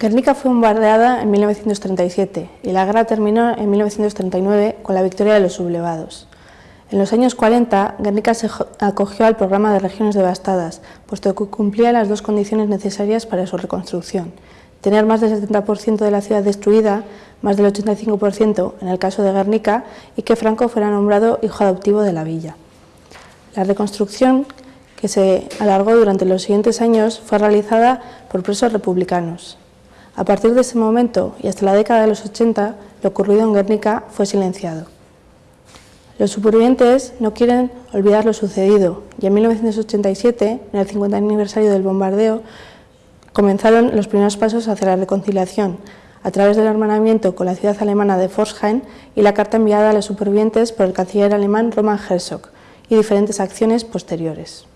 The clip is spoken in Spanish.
Guernica fue bombardeada en 1937 y la guerra terminó en 1939 con la victoria de los sublevados. En los años 40, Guernica se acogió al programa de regiones devastadas, puesto que cumplía las dos condiciones necesarias para su reconstrucción. Tener más del 70% de la ciudad destruida, más del 85% en el caso de Guernica, y que Franco fuera nombrado hijo adoptivo de la villa. La reconstrucción, que se alargó durante los siguientes años, fue realizada por presos republicanos. A partir de ese momento y hasta la década de los 80, lo ocurrido en Guernica fue silenciado. Los supervivientes no quieren olvidar lo sucedido y en 1987, en el 50 aniversario del bombardeo, comenzaron los primeros pasos hacia la reconciliación a través del hermanamiento con la ciudad alemana de Forsheim y la carta enviada a los supervivientes por el canciller alemán Roman Herzog y diferentes acciones posteriores.